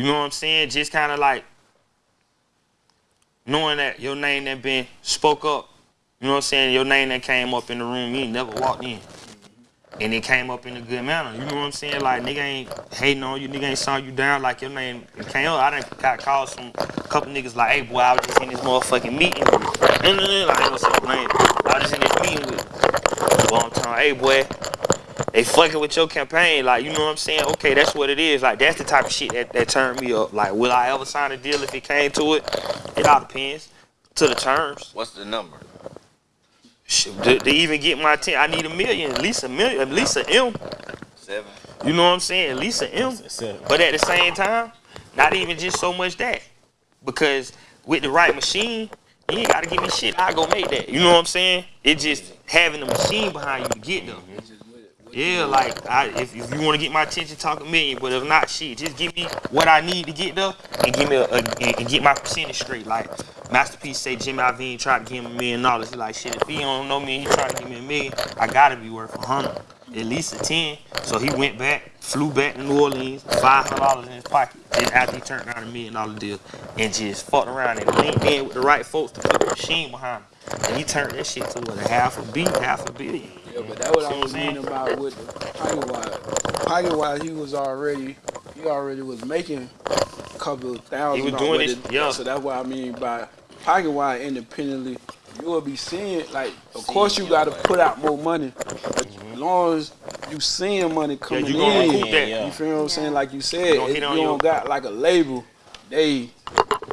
You know what I'm saying? Just kind of like knowing that your name that been spoke up. You know what I'm saying? Your name that came up in the room, you never walked in. And it came up in a good manner. You know what I'm saying? Like nigga ain't hating on you, nigga ain't sawing you down like your name came up. I done got calls from a couple niggas like, hey boy, I was just in this motherfucking meeting with like, I was just in this meeting with long time, hey boy, they fucking with your campaign, like you know what I'm saying? Okay, that's what it is. Like that's the type of shit that, that turned me up. Like, will I ever sign a deal if it came to it? It all depends. To the terms. What's the number? Shit, to, to even get my ten, I need a million, at least a million, at least a M. Seven. You know what I'm saying? At least an M. Seven. But at the same time, not even just so much that. Because with the right machine, you ain't gotta give me shit. I go make that. You know what I'm saying? It just having the machine behind you to get them. Yeah, like I, if, if you want to get my attention, talk a million. But if not, shit, just give me what I need to get there and give me a, a and and get my percentage straight. Like Master P say, Jimmy Iovine tried to give him a million dollars. Like shit. If he don't know me, and he trying to give me a million. I gotta be worth a hundred, at least a ten. So he went back, flew back to New Orleans, five hundred dollars in his pocket. Then after he turned down a million dollar deal and just fucked around and linked in with the right folks to put the machine behind him. And he turned that shit to what a half a beat, half a billion. Yeah, but that's what See I was I'm meaning about with the Pocket Wise. Pocket Wise, he was already, he already was making a couple of thousand. He was doing with it, yeah. So that's what I mean by Pocket Wise independently. You will be seeing, like, of course you got to put out more money, but as mm-hmm. long as you seeing money coming you gonna in, recoup that. you feel what I'm saying? Like you said, gonna if you don't got like a label, they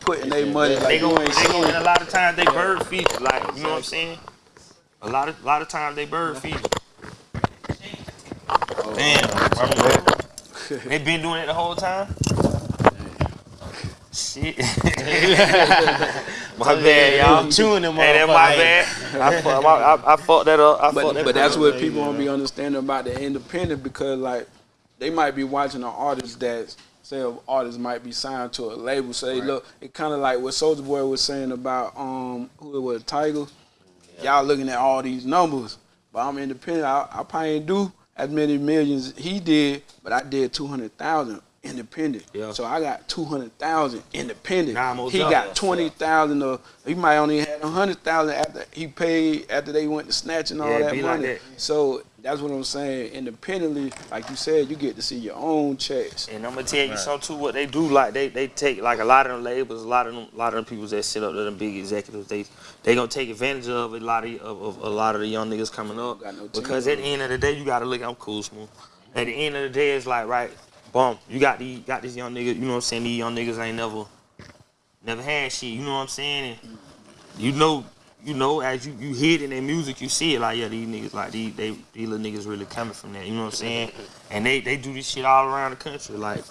putting their money They like go, you ain't they go, seeing. and a lot of times they bird feed you, like you know what I'm saying. A lot of, lot of times they bird feed you. Damn, they been doing it the whole time. Shit. my bad, y'all. Chewing them Hey, that my bad. I, I, I, fucked that up. I But, that but that's what people don't be understanding about the independent because like they might be watching an artist that say an artist might be signed to a label. So they look it kinda like what Soulja Boy was saying about um who it was, Tyga. Y'all looking at all these numbers. But I'm independent. I, I probably ain't do as many millions he did, but I did two hundred thousand independent. Yeah. So I got two hundred thousand independent. Nah, he got twenty thousand of he might only had a hundred thousand after he paid after they went to snatching all Yeah, that be like money. that. So that's what I'm saying. Independently, like you said, you get to see your own checks. And I'm gonna tell you something too. What they do, like they, they take like a lot of them labels, a lot of them, a lot of them people that sit up there, them big executives, they they gonna take advantage of a lot of of, of a lot of the young niggas coming up. No because at the end of the day, you gotta look. I'm cool, smooth. At the end of the day, it's like right, boom. You got these got this young niggas. You know what I'm saying? These young niggas ain't never never had shit. You know what I'm saying? And you know. You know, as you, you hear it in their music, you see it like, yeah, these niggas, like, these, they, these little niggas really coming from that, you know what I'm saying? And they, they do this shit all around the country, like,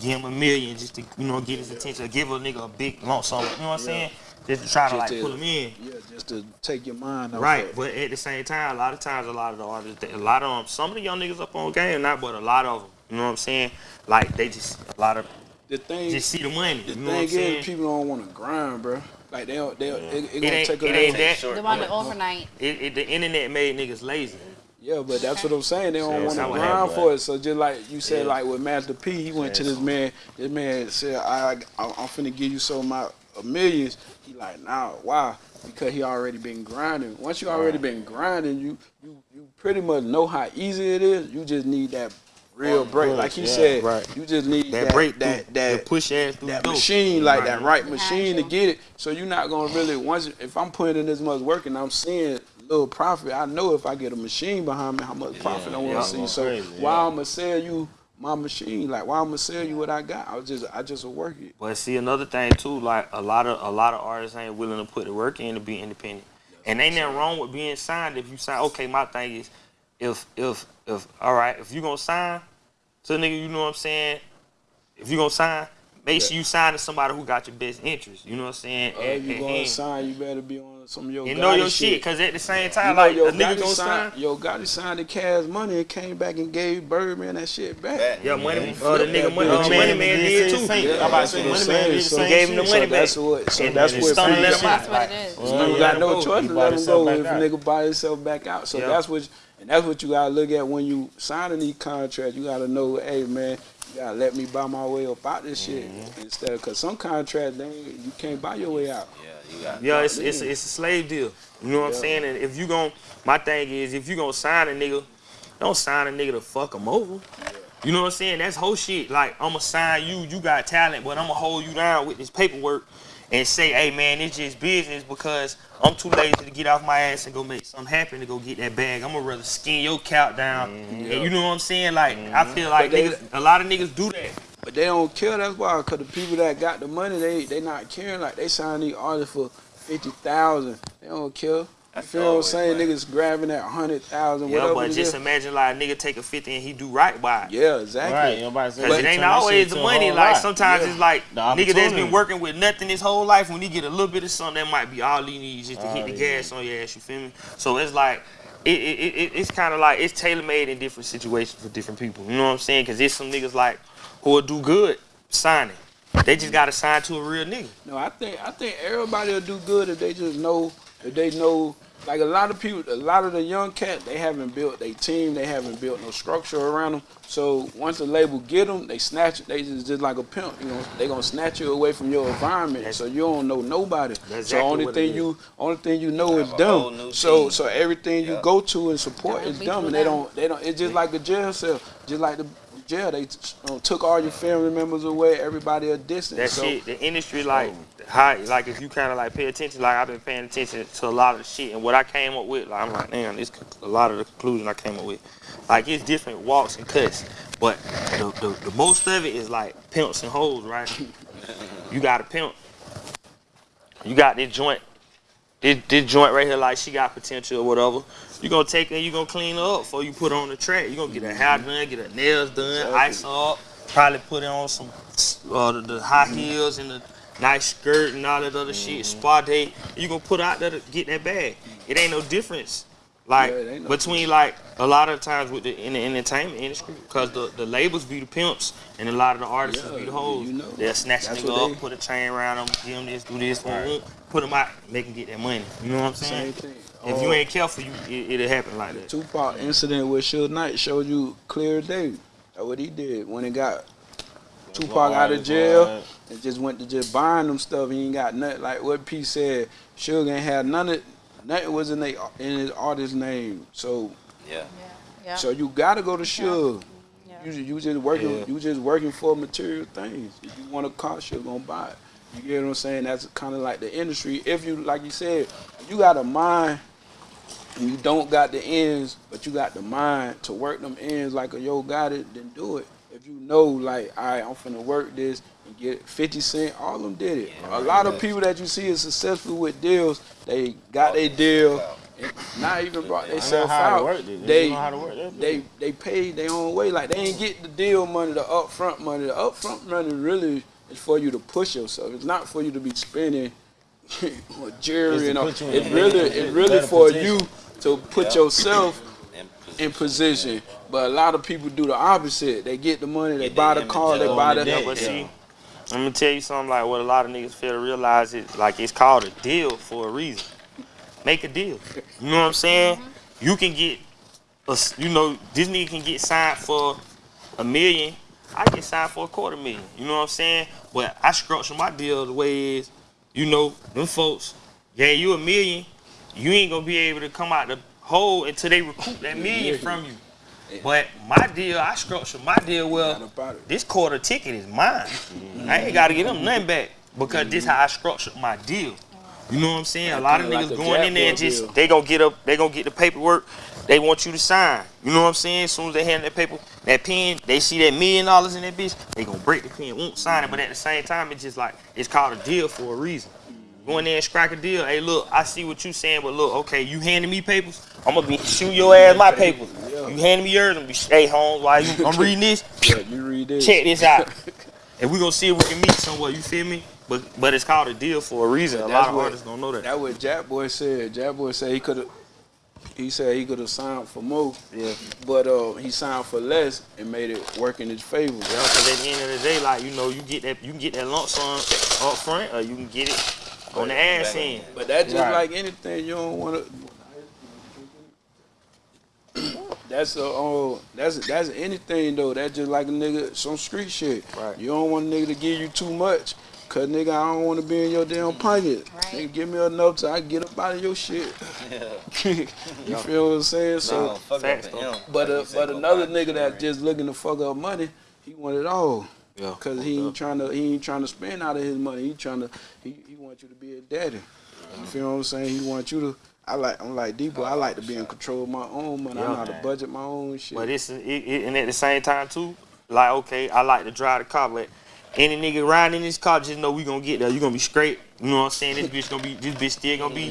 give him a million just to you know get his attention, give a nigga a big lump sum. You know what I'm saying? Just to try to Just like to- pull him in. Yeah, just to take your mind off Right, but at the same time, a lot of times, a lot of the artists, a lot of them, some of the young niggas up on game, not, but a lot of them. You know what I'm saying? Like they just a lot of The thing, just see the money. the You know what I'm thing saying? is, people don't want to grind, bro. Like they, don't- they, don't- it, it, It gonna ain't, take it ain't little- that. They want it overnight. It, it, the internet made niggas lazy. Yeah, but that's what I'm saying. They don't want to grind for it. So just like you said, Yeah. like with Master P, he went to this man. This man said, "I, I I'm finna give you some of my uh, millions. He like, nah, why? Because he already been grinding. Once you already been grinding, you you you pretty much know how easy it is. You just need that real break, like he yeah, said. right. You just need That, that break that through, that the push ass through that the door. machine, like Right. that right machine to get it. So you're not gonna really once if I'm putting in this much work and I'm seeing little profit, I know if I get a machine behind me, how much profit I want to yeah. see. So Crazy, why yeah. I'm gonna sell you my machine? Like why I'm gonna sell you what I got? I was just I just will work it. But see another thing too, like a lot of a lot of artists ain't willing to put the work in to be independent. And ain't nothing wrong with being signed if you sign. Okay, my thing is, if if if all right, if you gonna sign to a nigga, you know what I'm saying. If you gonna sign, make sure you sign to somebody who got your best interest. You know what I'm saying. If And- you and- gonna and- sign, you better be on some of your and know Yo Gotti shit, cause at the same time, You know, like yo a nigga Gotti gonna signed, sign. yo Gotti signed the cash money and came back and gave Birdman that shit back. Back. Yeah, money. he Uh, the nigga, money, bitch. uh, money man did too. same. Yeah, I'm about to say, Money Man did the So same gave him the shit. money So that's what. So And- that's what Stunna let him out. That's what it is. You know, you Yeah, got no choice to let him go if nigga buy himself back out. So that's what, and that's what you gotta look at when you signing these contracts. You gotta know, hey man, You gotta let me buy my way up out this shit mm-hmm. instead of because some contracts they you can't buy your way out. Yeah, you got. Yeah, it's it's it's a slave deal. You know what yeah. I'm saying? And if you gon' my thing is if you gonna sign a nigga, don't sign a nigga to fuck him over. Yeah. You know what I'm saying? That's whole shit. Like I'ma sign you, you got talent, but I'ma hold you down with this paperwork and say, hey man, it's just business because I'm too lazy to get off my ass and go make something happen to go get that bag. I'm gonna rather skin your count down. Mm-hmm. And you know what I'm saying? Like mm-hmm. I feel like they, niggas, a lot of niggas do that. But they don't care. That's why, cause the people that got the money, they they not caring. Like they sign these artists for fifty thousand. They don't care. I feel what I'm saying? Right. Niggas grabbing that hundred thousand, yeah, whatever. but just imagine like a nigga take a fifty and he do right by it. Yeah, exactly. Right, because it ain't always the money. Like sometimes yeah. it's like nigga that's been working with nothing his whole life. When he get a little bit of something, that might be all he needs just to all hit the gas on your ass. You feel me? So it's like it, it, it it's kind of like it's tailor made in different situations for different people. You know what I'm saying? Because there's some niggas like who will do good signing. They just gotta sign to a real nigga. No, I think I think everybody will do good if they just know if they know like a lot of people, a lot of the young cats, they haven't built a team, they haven't built no structure around them. So once the label get them, they snatch it. They just, just like a pimp, you know. They gonna snatch you away from your environment, that's, so you don't know nobody. Exactly so only thing you, only thing you know is them. So so everything yep. you go to and support is them, and they don't they don't. It's just like a jail cell, just like the jail. They uh, took all your family members away. Everybody a distance. That so, shit. The industry like high. Like if you kind of like pay attention, like I've been paying attention to a lot of the shit, and what I came up with, like I'm like, damn, this a lot of the conclusion I came up with. Like it's different walks and cuts, but the, the, the most of it is like pimps and hoes, right? you got a pimp. You got this joint. This, this joint right here, like she got potential or whatever. You gonna take her, you gonna clean her up before you put her on the track. You gonna get her hair done, get her nails done, ice her up, probably put her on some uh, the, the high heels and the nice skirt and all that other mm-hmm. shit, spa day. You gonna put out there to get that bag. It ain't no difference. Like yeah, no between difference. like a lot of times with the in the entertainment industry, because the, the labels be the pimps and a lot of the artists yeah, be the hoes. You know. They'll snatch That's nigga up, they... put a chain around them, give them this, do this, right. put them out, make them get that money. You know what I'm saying? If you oh. ain't careful, you it, will happen like that. Tupac incident with Suge Knight showed you clear day. That's what he did when he got Tupac out of jail and just went to just buying them stuff. He ain't got nothing like what P said. Suge ain't had none of nothing was in they in his artist name. So yeah. yeah. So you gotta go to Suge. Yeah. You, you just working yeah. you just working for material things. If you want a car, Suge gonna buy it. You get what I'm saying? That's kind of like the industry. If you like you said, you got a mind and you don't got the ends, but you got the mind to work them ends like a Yo Gotti, then do it. If you know, like, all right, I'm finna work this and get 50 Cent, all of them did it. Yeah, a lot of people that you see is successful with deals, they got their deal, not even brought themselves out. They, they, they, they paid their own way. Like, they ain't get the deal money, the upfront money. The upfront money really is for you to push yourself. It's not for you to be spending jewelry and all. It really, it really for you to put yourself in position. But a lot of people do the opposite. They get the money, they buy the car, they buy the. Yeah, but see, I'm gonna tell you something like what a lot of niggas fail to realize is like it's called a deal for a reason. Make a deal. You know what I'm saying? Mm-hmm. You can get, a, you know, this nigga can get signed for a million. I get signed for a quarter million. You know what I'm saying? But I structure my deal the way is, you know, them folks, yeah, you a million, you ain't gonna be able to come out the hole until they recoup that million from you. But my deal, I structure my deal well. This quarter ticket is mine. I ain't gotta get them nothing back because this how I structured my deal. You know what I'm saying? A lot of niggas like going in there and just deal. they gonna get up, they gonna get the paperwork. They want you to sign. You know what I'm saying? As soon as they hand that paper, that pen, they see that million dollars in that bitch, they gonna break the pen, won't sign it. But at the same time, it's just like it's called a deal for a reason. Go in there and strike a deal. Hey, look, I see what you saying, but look, okay, you handing me papers, I'm gonna be shoot your ass my papers. Yeah. You handing me yours, I'm gonna be hey Holmes, while you I'm reading this. Yeah, you read this. Check this out. and we gonna see if we can meet somewhere. You feel me? But but it's called a deal for a reason. Yeah, a lot of what, artists don't know that. That's what Jackboy said. Jackboy said he could have. He said he could have signed for more, yeah. but uh, he signed for less and made it work in his favor. Yeah, because at the end of the day, like you know, you get that you can get that lump sum up front, or you can get it on the ass end. But that's just right. like anything. You don't want to. that's a oh that's that's anything though. That's just like a nigga some street shit. Right. You don't want a nigga to give you too much. Cause nigga, I don't want to be in your damn pocket. Right. Nigga, give me enough so I get up out of your shit. you feel what I'm saying? So, fuck up but uh, Like you said, but another nigga shit, that just looking to fuck up money, he want it all. Yeah. Cause he ain't trying to he ain't trying to spend out of his money. He trying to he, he want you to be a daddy. You feel what I'm saying? He want you to. I like I'm like Debo. I like to be in control of my own money. I know how to budget my own shit. But it's it, it, and at the same time too, like okay, I like to drive the car, but any nigga riding in this car, just know we gonna get there. You gonna be straight. You know what I'm saying? This bitch gonna be this bitch still gonna be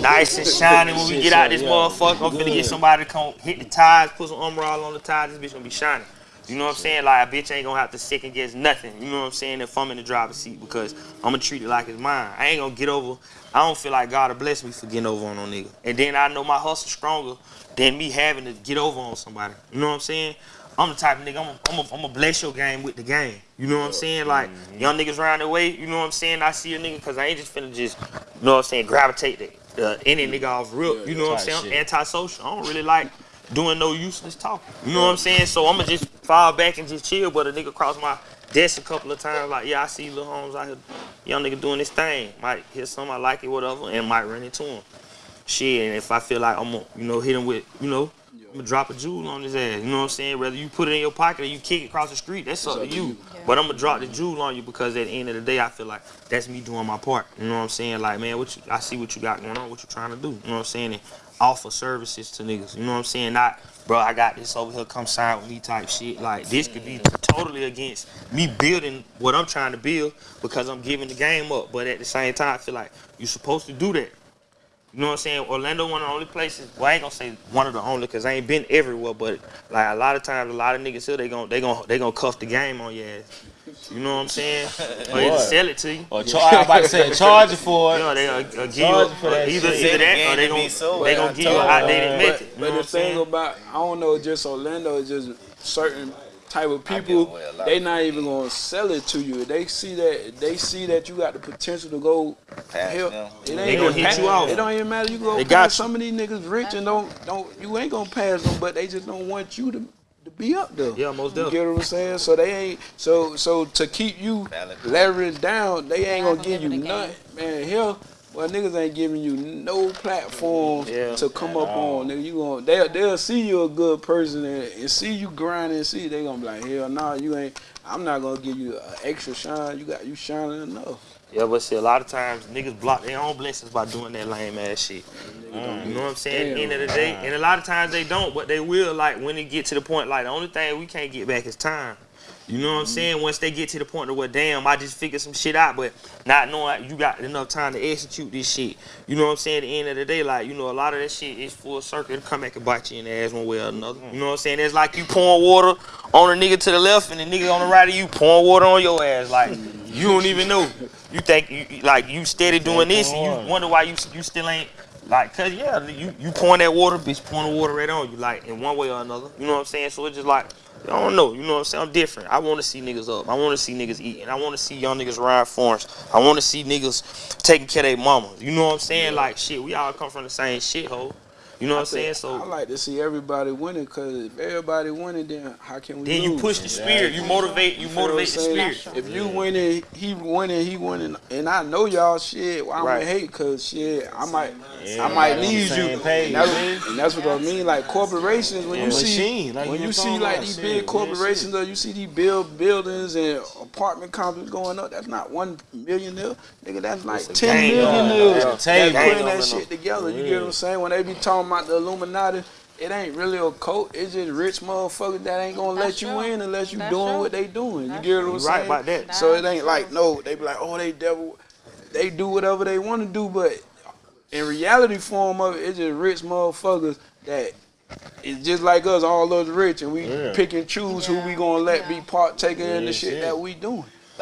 nice and shiny when we get out yeah, this motherfucker. I'm finna get somebody to come hit the tires, put some armor all on the tires. This bitch gonna be shiny. You know what I'm saying? Like a bitch ain't gonna have to second guess nothing. You know what I'm saying? If I'm in the driver's seat because I'm gonna treat it like it's mine. I ain't gonna get over. I don't feel like God will bless me for getting over on no nigga. And then I know my hustle stronger than me having to get over on somebody. You know what I'm saying? I'm the type of nigga, I'm gonna I'm a, I'm a bless your game with the game. You know what I'm saying? Like, young niggas around the way, you know what I'm saying? I see a nigga, because I ain't just finna just, you know what I'm saying, gravitate the, uh, any nigga off rip. You know what I'm saying? I'm antisocial. I don't really like doing no useless talking. You know what I'm saying? So I'm gonna just fall back and just chill. But a nigga cross my desk a couple of times, like, yeah, I see Lil Holmes out here, young nigga doing this thing. Might hear something I like it, whatever, and might run into him. Shit, and if I feel like I'm gonna, you know, hit him with, you know, I'm gonna drop a jewel on his ass. You know what I'm saying? Whether you put it in your pocket or you kick it across the street, that's up to you. But I'm gonna drop the jewel on you because at the end of the day, I feel like that's me doing my part. You know what I'm saying? Like, man, what you, I see what you got going on, what you trying to do. You know what I'm saying? And offer services to niggas. You know what I'm saying? Not, bro, I got this over here, come sign with me type shit. Like, this could be totally against me building what I'm trying to build because I'm giving the game up. But at the same time, I feel like you're supposed to do that. You know what I'm saying? Orlando one of the only places. Well, I ain't gonna say one of the only because I ain't been everywhere, but like a lot of times, a lot of niggas here they gon' they gon' they gon' cuff the game on your ass. You know what I'm saying? or either sell it to you. Or char- I was about to say charge you for You it. know, they uh, give you Charge for that either either that or they game gon' to be they But gon' give you an told- outdated but, method. You but the thing saying? about I don't know, just Orlando, just certain type of people. away a lot They of not even gonna sell it to you. They see that they see that you got the potential to go. Pass Hell, them. it ain't They gonna hit pass- you off. It don't even matter. You go They pass got some of these niggas rich and don't don't you ain't gonna pass them, but they just don't want you to. To be up there, Yeah, most definitely. You definitely. get what I'm saying? So they ain't so so to keep you Valid. leveraged down, they ain't gonna gonna give you live in the nothing, man. Hell, well niggas ain't giving you no platform mm-hmm. Yeah. to come up on. Nigga, you gonna they'll they'll see you a good person and, and see you grinding and see they gonna be like, hell no, you ain't. I'm not gonna give you an extra shine. You got you shining enough. Yeah, but see, a lot of times niggas block their own blessings by doing that lame ass shit. Mm-hmm. You know what I'm saying? The end of the day, and a lot of times they don't, but they will. Like when it get to the point, like the only thing we can't get back is time. You know what I'm saying? Once they get to the point of where, damn, I just figured some shit out, but not knowing you got enough time to execute this shit. You know what I'm saying? At the end of the day, like, you know, a lot of that shit is full circle. It'll come back and bite you in the ass one way or another. You know what I'm saying? It's like you pouring water on a nigga to the left and the nigga on the right of you pouring water on your ass. Like, you don't even know. You think, you you- like, you steady doing this and you wonder why you you still ain't like, cause yeah, you you pouring that water, bitch, pouring the water right on you, like in one way or another. You know what I'm saying? So it's just like, I don't know. You know what I'm saying? I'm different. I want to see niggas up. I want to see niggas eating. I want to see young niggas ride farms. I want to see niggas taking care of their mamas. You know what I'm saying? Like shit, we all come from the same shithole. You know what I'm saying? I like to see everybody winning because if everybody winning, then how can we then you push the spirit. You motivate. You You feel what I'm motivate the spirit. If you winning, he winning, he winning, and I know y'all shit. Why I'm Right. gonna hate? Cause shit, I might, Yeah, I might need you. And that's, and that's what I mean. Like corporations, when Yeah. you see, like when you you see like these big corporations, or you see these build buildings and apartment complexes going up. That's not one millionaire, nigga. That's like a ten gang millionaires. on. That's putting that shit together. You get what I'm saying? When they be talking about the Illuminati. It ain't really a cult. It's just rich motherfuckers that ain't gonna That's let you true. in unless you That's doing true. what they doing. You get what I'm saying? right about that. So it That's ain't like no, they be like, oh, they devil, they do whatever they want to do, but in reality form of it, it's just rich motherfuckers that it's just like us, all us rich, and we Yeah. pick and choose who we gonna let be Yeah. partaker in the shit shit. that we doing.